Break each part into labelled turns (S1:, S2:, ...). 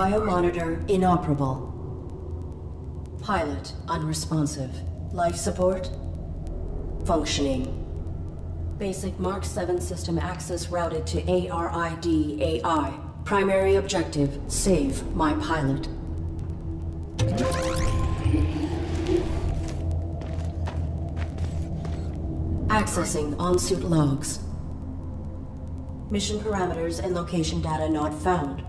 S1: Biomonitor inoperable. Pilot unresponsive. Life support functioning. Basic Mark 7 system access routed to ARID AI. Primary objective, save my pilot. Accessing on-suit logs. Mission parameters and location data not found.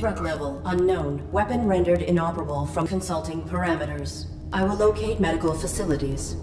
S1: Threat level unknown. Weapon rendered inoperable from consulting parameters. I will locate medical facilities.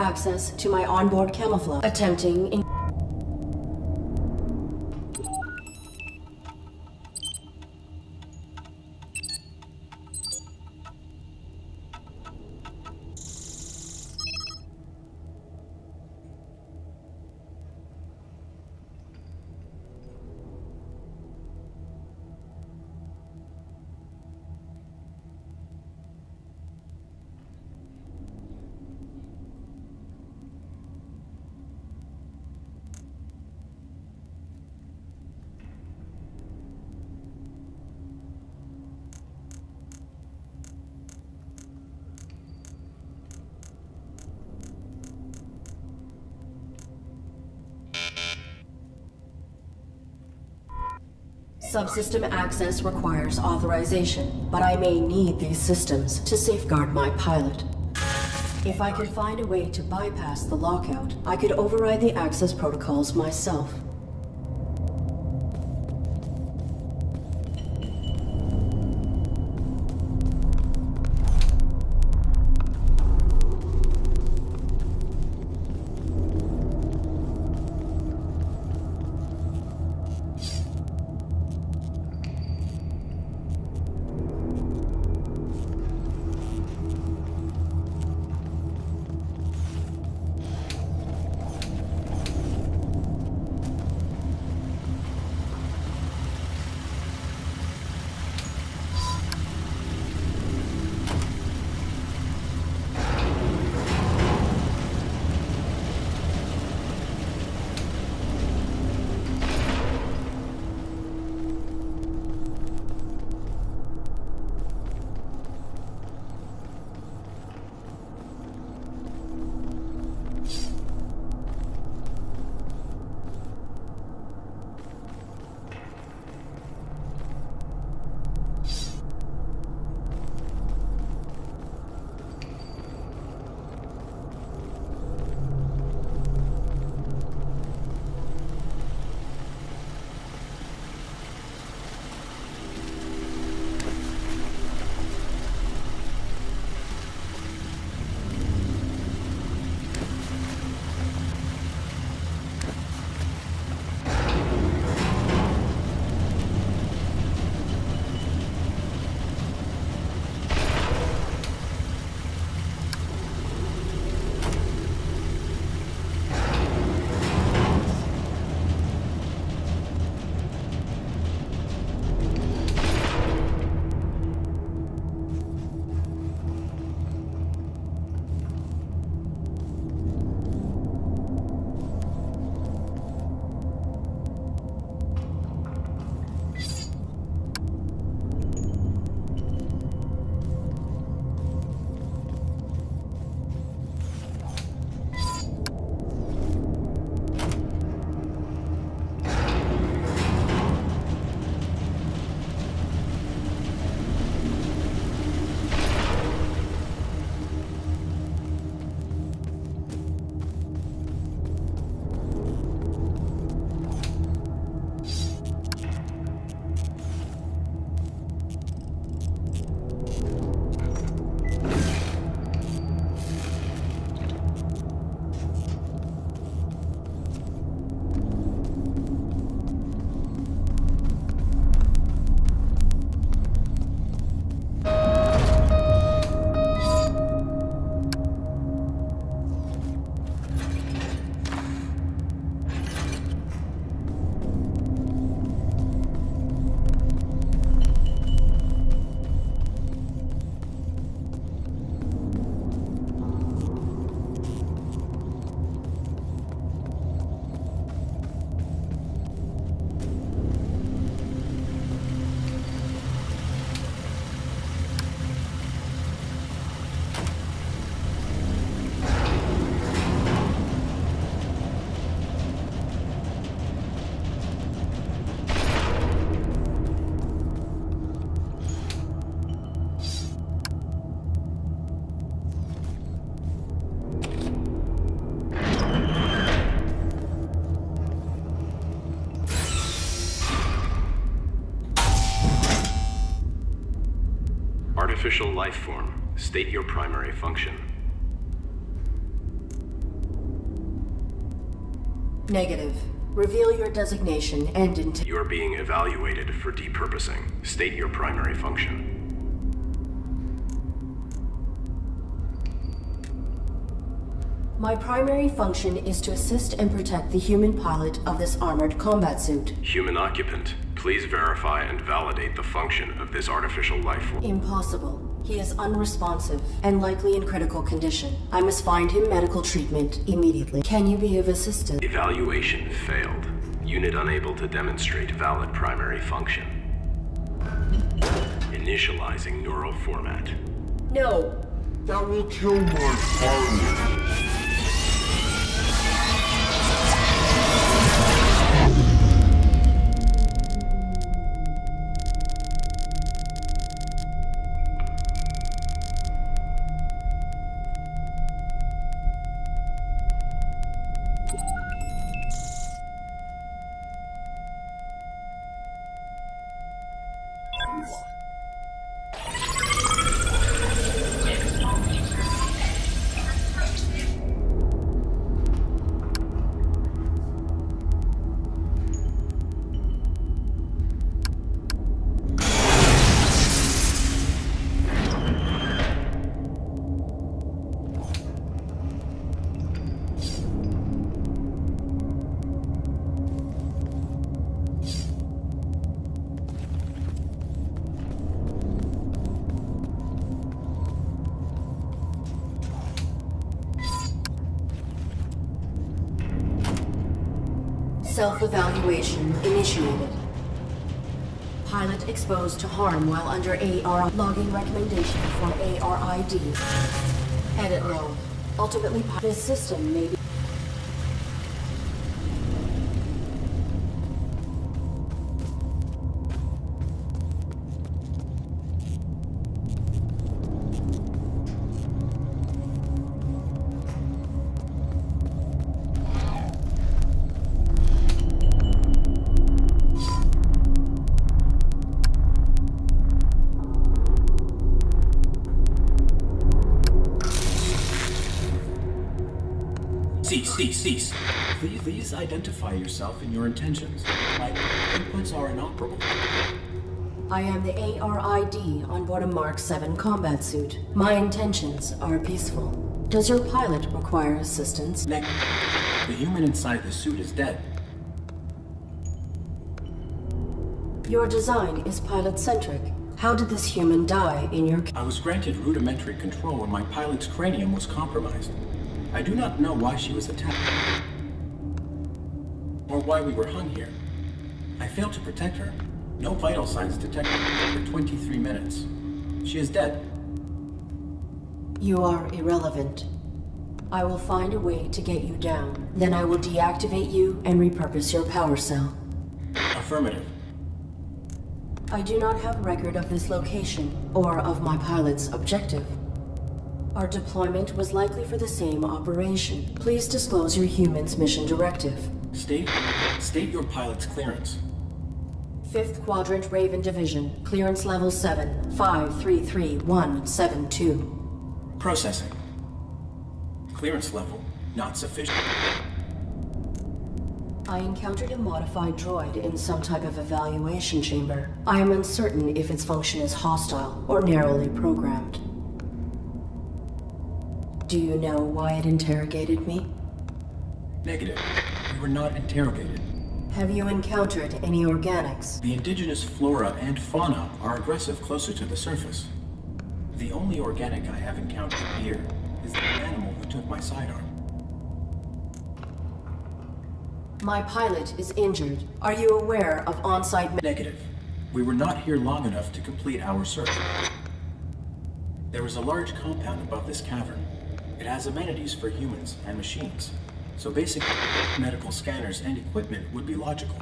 S1: Access to my onboard camouflage. Attempting Subsystem access requires authorization, but I may need these systems to safeguard my pilot. If I could find a way to bypass the lockout, I could override the access protocols myself.
S2: artificial life form. State your primary function.
S1: Negative. Reveal your designation and intent.
S2: You're being evaluated for depurposing. State your primary function.
S1: My primary function is to assist and protect the human pilot of this armored combat suit.
S2: Human occupant, please verify and validate the function of this artificial life form.
S1: Impossible. He is unresponsive and likely in critical condition. I must find him medical treatment immediately. Can you be of assistance?
S2: Evaluation failed. Unit unable to demonstrate valid primary function. Initializing neural format.
S1: No.
S3: That will kill my pilot.
S1: Self-evaluation initiated. Pilot exposed to harm while under AR logging recommendation for ARID. Edit log. Ultimately, this system may be
S4: Cease, cease. Please, please identify yourself and your intentions. My inputs are inoperable.
S1: I am the ARID on board a Mark 7 combat suit. My intentions are peaceful. Does your pilot require assistance?
S4: Neg- the human inside the suit is dead.
S1: Your design is pilot-centric. How did this human die in your...
S4: I was granted rudimentary control when my pilot's cranium was compromised. I do not know why she was attacked. Or why we were hung here. I failed to protect her. No vital signs detected for 23 minutes. She is dead.
S1: You are irrelevant. I will find a way to get you down. Then I will deactivate you and repurpose your power cell.
S4: Affirmative.
S1: I do not have record of this location or of my pilot's objective. Our deployment was likely for the same operation. Please disclose your human's mission directive.
S4: State, state your pilot's clearance.
S1: 5th Quadrant Raven Division, clearance level 7, 533172.
S4: Processing. Clearance level not sufficient.
S1: I encountered a modified droid in some type of evaluation chamber. I am uncertain if its function is hostile or narrowly programmed. Do you know why it interrogated me?
S4: Negative. We were not interrogated.
S1: Have you encountered any organics?
S4: The indigenous flora and fauna are aggressive closer to the surface. The only organic I have encountered here is the animal who took my sidearm.
S1: My pilot is injured. Are you aware of on-site...
S4: Negative. We were not here long enough to complete our search. There is a large compound above this cavern. It has amenities for humans and machines, so basic medical scanners and equipment would be logical.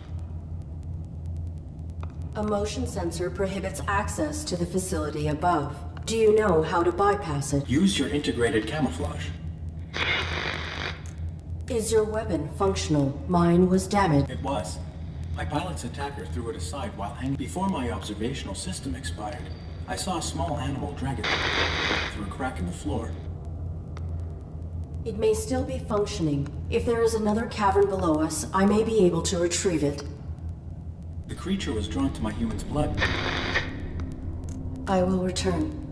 S1: A motion sensor prohibits access to the facility above. Do you know how to bypass it?
S4: Use your integrated camouflage.
S1: Is your weapon functional? Mine was damaged.
S4: It was. My pilot's attacker threw it aside while hanging. Before my observational system expired, I saw a small animal drag it through a crack in the floor.
S1: It may still be functioning. If there is another cavern below us, I may be able to retrieve it.
S4: The creature was drawn to my human's blood.
S1: I will return.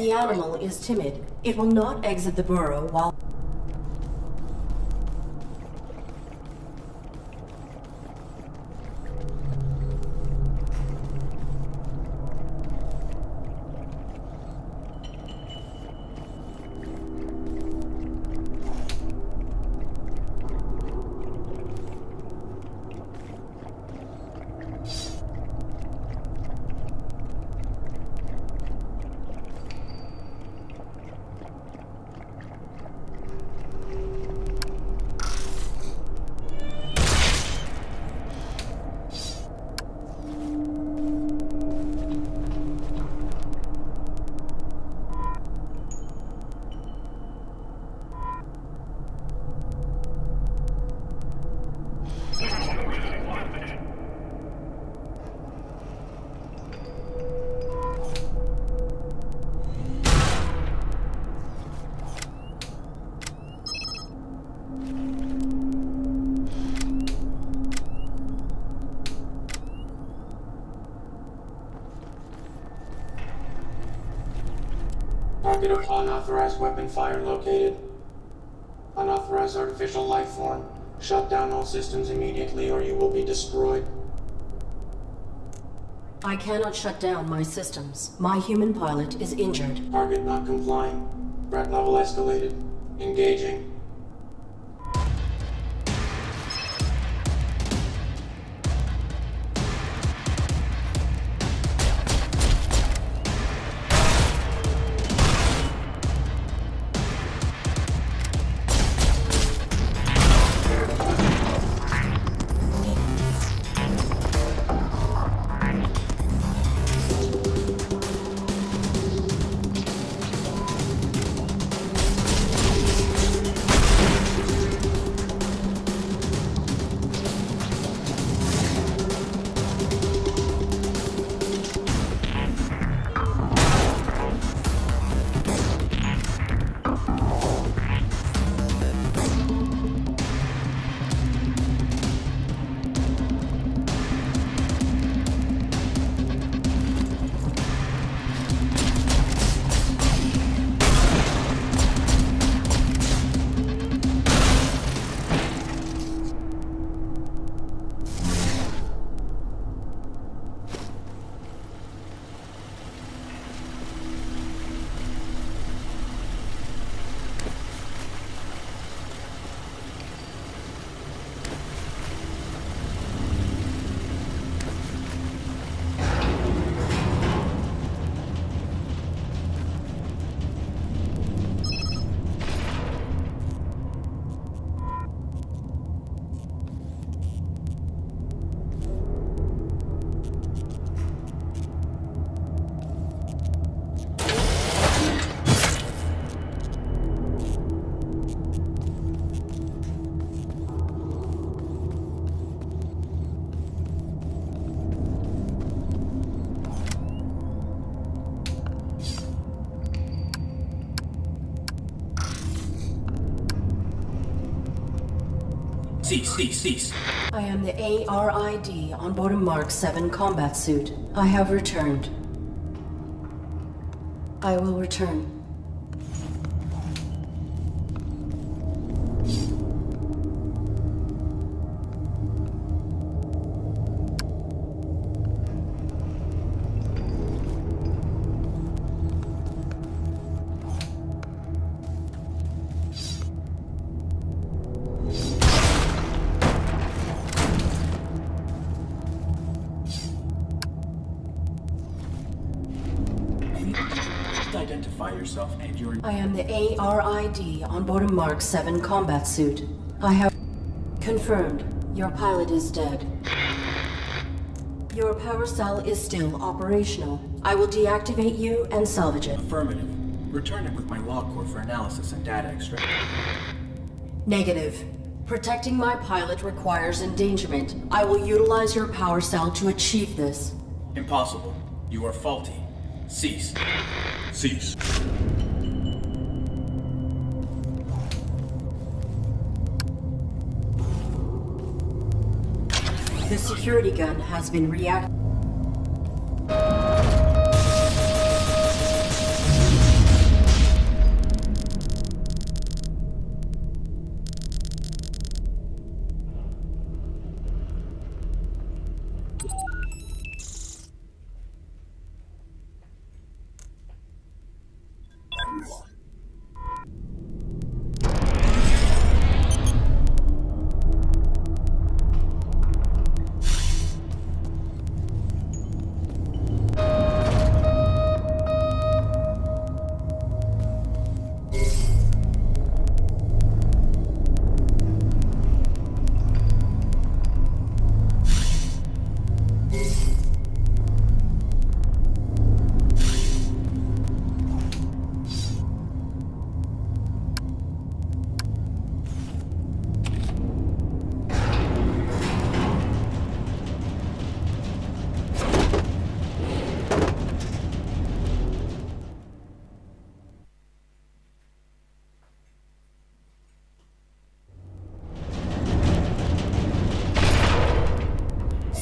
S1: The animal is timid. It will not exit the burrow while...
S5: Target of unauthorized weapon fire located. Unauthorized artificial life form. Shut down all systems immediately or you will be destroyed.
S1: I cannot shut down my systems. My human pilot is injured.
S5: Target not complying. Threat level escalated. Engaging.
S4: Cease, cease, cease.
S1: I am the ARID on board a Mark 7 combat suit. I have returned. I will return. Mark 7 combat suit. I have confirmed your pilot is dead. Your power cell is still operational. I will deactivate you and salvage it.
S4: Affirmative. Return it with my log core for analysis and data extraction.
S1: Negative. Protecting my pilot requires endangerment. I will utilize your power cell to achieve this.
S4: Impossible. You are faulty. Cease.
S3: Cease.
S1: The security gun has been reactivated.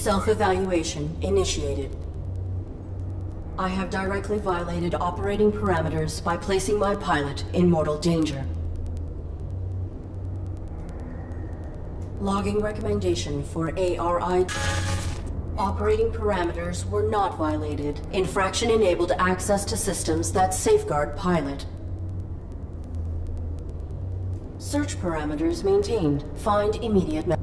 S1: Self-evaluation initiated. I have directly violated operating parameters by placing my pilot in mortal danger. Logging recommendation for ARI. Operating parameters were not violated. Infraction enabled access to systems that safeguard pilot. Search parameters maintained. Find immediate.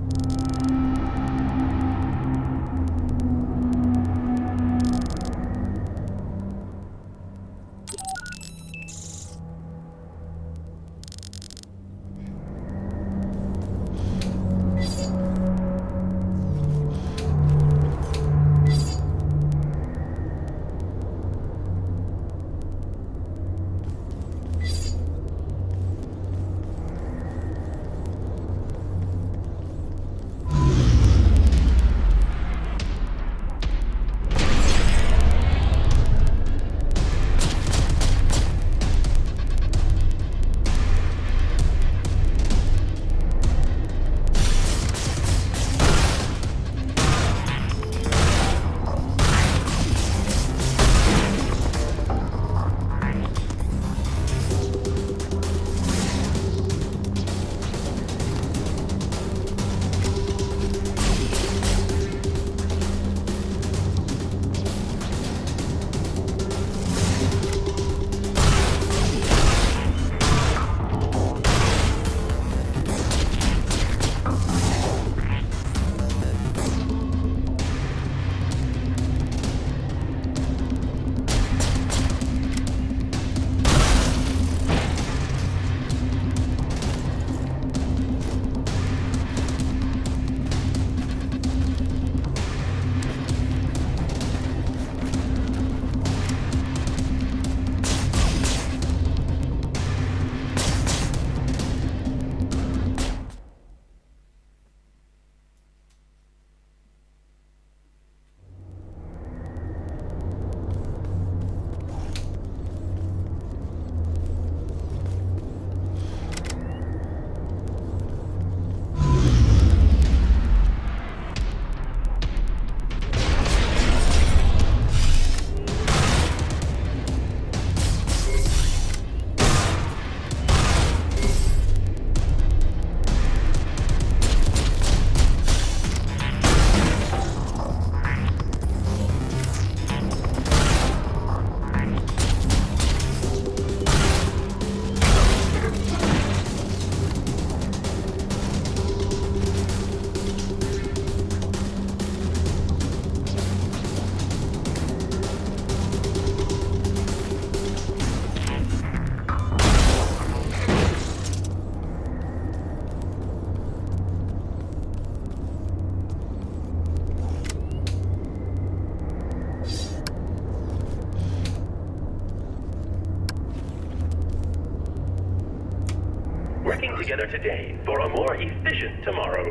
S6: Together today for a more efficient tomorrow.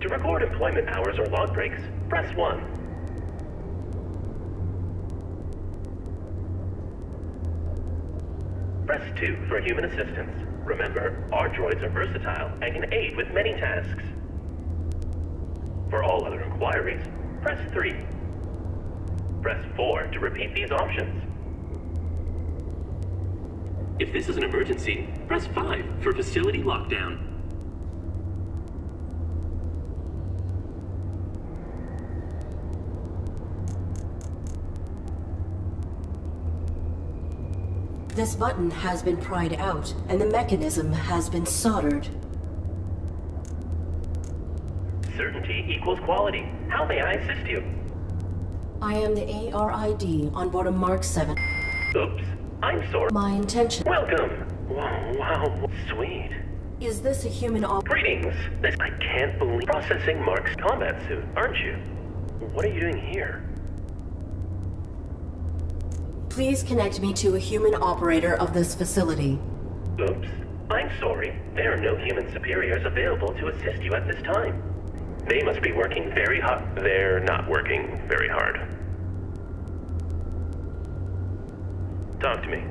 S6: To record employment hours or log breaks, press 1. Press 2 for human assistance. Remember, our droids are versatile and can aid with many tasks. For all other inquiries, press 3. Press 4 to repeat these options. If this is an emergency, press 5 for facility lockdown.
S1: This button has been pried out, and the mechanism has been soldered.
S6: Certainty equals quality. How may I assist you?
S1: I am the ARID on board a Mark 7.
S6: Oops. I'm sorry.
S1: My intention...
S6: Welcome. Wow, wow, sweet.
S1: Is this a human op...
S6: Greetings. This I can't believe processing Mark's combat suit, aren't you? What are you doing here?
S1: Please connect me to a human operator of this facility.
S6: Oops. I'm sorry. There are no human superiors available to assist you at this time. They must be working very hard. They're not working very hard. Talk to me.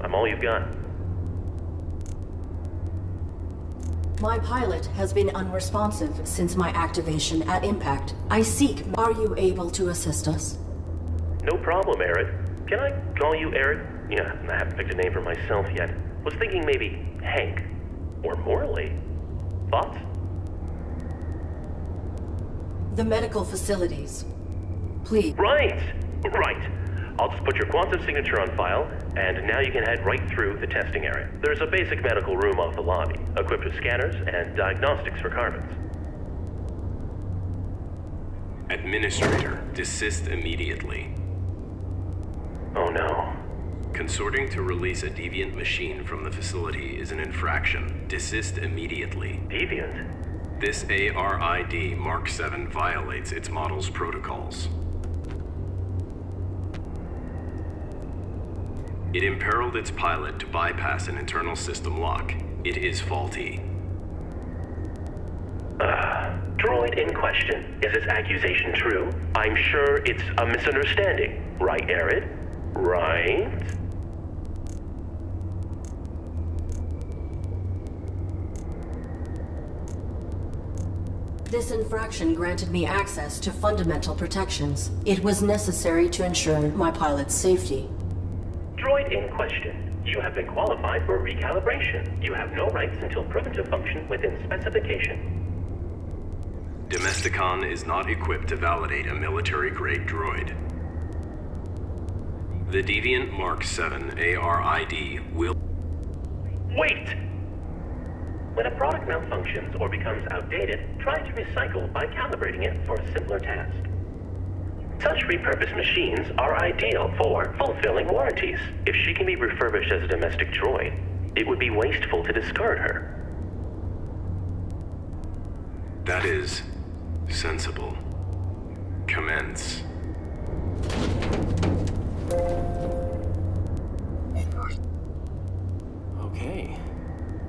S6: I'm all you've got.
S1: My pilot has been unresponsive since my activation at impact. I seek... Are you able to assist us?
S6: No problem, Eric. Can I call you Eric? Yeah, I haven't picked a name for myself yet. Was thinking maybe Hank. Or Morley. Thoughts?
S1: The medical facilities. Please.
S6: Right! Right. I'll just put your quantum signature on file, and now you can head right through the testing area. There's a basic medical room off the lobby, equipped with scanners and diagnostics for carbons.
S2: Administrator, desist immediately.
S6: Oh no.
S2: Consorting to release a deviant machine from the facility is an infraction. Desist immediately.
S6: Deviant?
S2: This ARID Mark 7 violates its model's protocols. It imperiled its pilot to bypass an internal system lock. It is faulty.
S6: Uh, droid in question. Is this accusation true? I'm sure it's a misunderstanding. Right, Arid? Right?
S1: This infraction granted me access to fundamental protections. It was necessary to ensure my pilot's safety.
S6: Droid in question. You have been qualified for recalibration. You have no rights until proven to function within specification.
S2: Domesticon is not equipped to validate a military-grade droid. The Deviant Mark 7 ARID will...
S6: Wait! When a product malfunctions or becomes outdated, try to recycle by calibrating it for a simpler task. Such repurposed machines are ideal for fulfilling warranties. If she can be refurbished as a domestic droid, it would be wasteful to discard her.
S2: That is... sensible. Commence.
S7: Okay.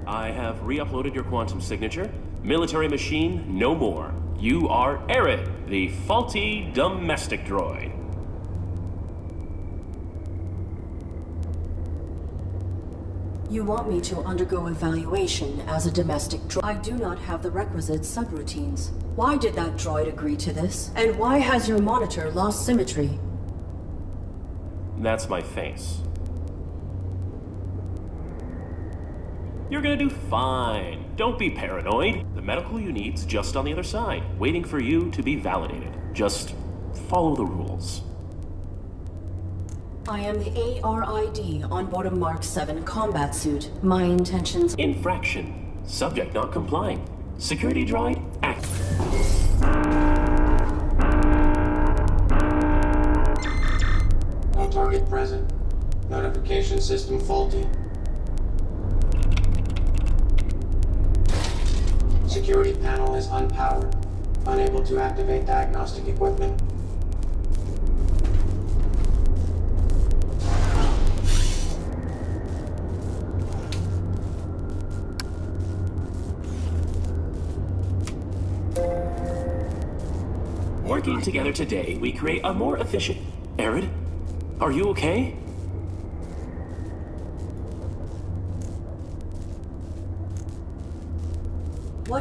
S7: I have re-uploaded your quantum signature. Military machine, no more. You are Arid, the faulty domestic droid.
S1: You want me to undergo evaluation as a domestic droid. I do not have the requisite subroutines. Why did that droid agree to this? And why has your monitor lost symmetry?
S7: That's my face. You're gonna do fine. Don't be paranoid. The medical unit's just on the other side, waiting for you to be validated. Just follow the rules.
S1: I am the ARID on board a Mark 7 combat suit. My intentions...
S7: Infraction. Subject not complying. Security droid, act.
S5: No target present. Notification system faulty. panel is unpowered. Unable to activate diagnostic equipment.
S7: Working together today, we create a more efficient... Arid? Are you okay?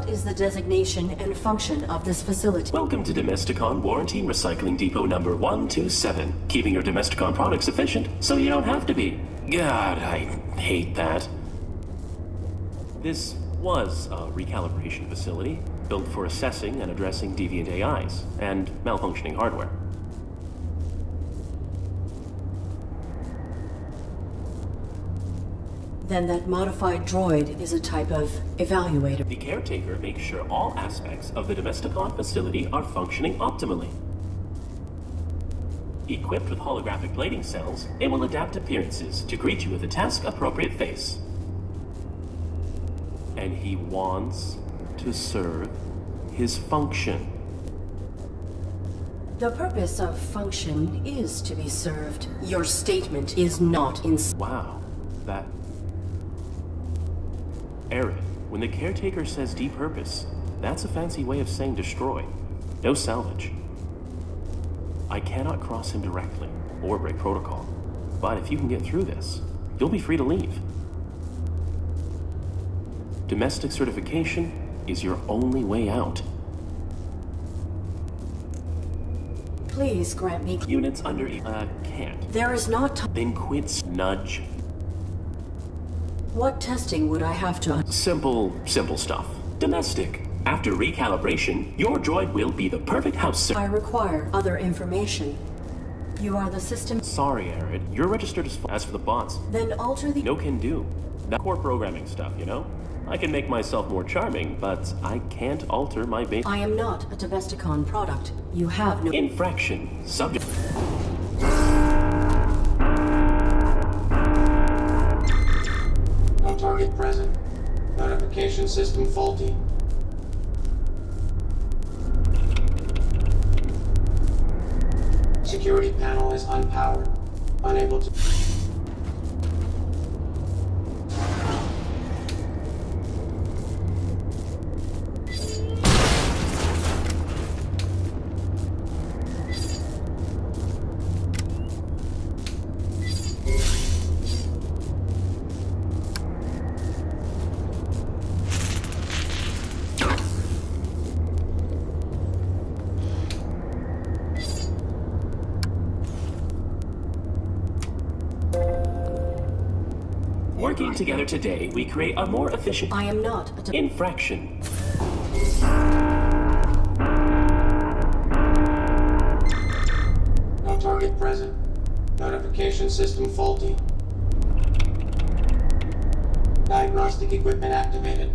S1: Is the designation and function of this facility?
S7: Welcome to Domesticon Warranty Recycling Depot number 127. Keeping your Domesticon products efficient so you don't have to be. God, I hate that. This was a recalibration facility built for assessing and addressing deviant AIs and malfunctioning hardware.
S1: Then that modified droid is a type of evaluator.
S7: The caretaker makes sure all aspects of the Domesticon facility are functioning optimally. Equipped with holographic plating cells, it will adapt appearances to greet you with a task-appropriate face. And he wants to serve his function.
S1: The purpose of function is to be served. Your statement is not in.
S7: Wow, that... Arid, when the caretaker says depurpose, that's a fancy way of saying destroy. No salvage. I cannot cross him directly, or break protocol. But if you can get through this, you'll be free to leave. Domestic certification is your only way out.
S1: Please grant me.
S7: Units under... Uh, can't.
S1: There is not.
S7: Then quit nudge.
S1: What testing would I have to?
S7: Simple, simple stuff. Domestic. After recalibration, your droid will be the perfect house ser-
S1: I require other information. You are the system.
S7: Sorry, Arid. You're registered as... As for the bots,
S1: Then alter the.
S7: no can do. That core programming stuff, you know? I can make myself more charming, but I can't alter my base...
S1: I am not a Domesticon product. You have no.
S7: Infraction. Subject...
S5: Notification system faulty. Security panel is unpowered. Unable to...
S7: today, we create a more efficient...
S1: I am not a. Dom-
S7: Infraction.
S5: No target present. Notification system faulty. Diagnostic equipment activated.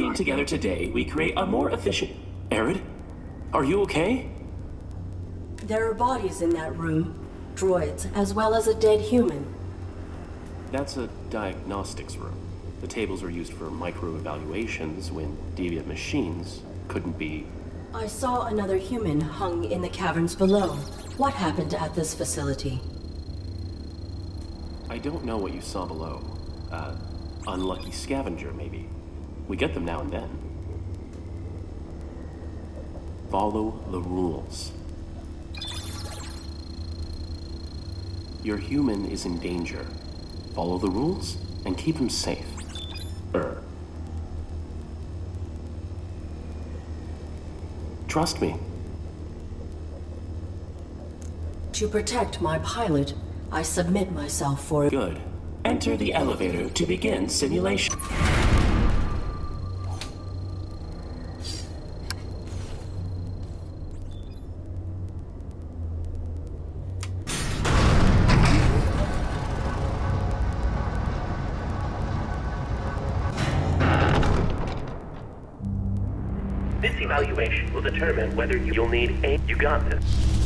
S7: Working together today, we create a more efficient... Arid, are you okay?
S1: There are bodies in that room. Droids, as well as a dead human.
S7: That's a diagnostics room. The tables were used for micro-evaluations when deviant machines couldn't be...
S1: I saw another human hung in the caverns below. What happened at this facility?
S7: I don't know what you saw below. Uh, unlucky scavenger, maybe. We get them now and then. Follow the rules. Your human is in danger. Follow the rules and keep him safe. Er. Trust me.
S1: To protect my pilot, I submit myself for-
S7: Good. Enter the elevator to begin simulation.
S6: Will determine whether you'll need a... You got this.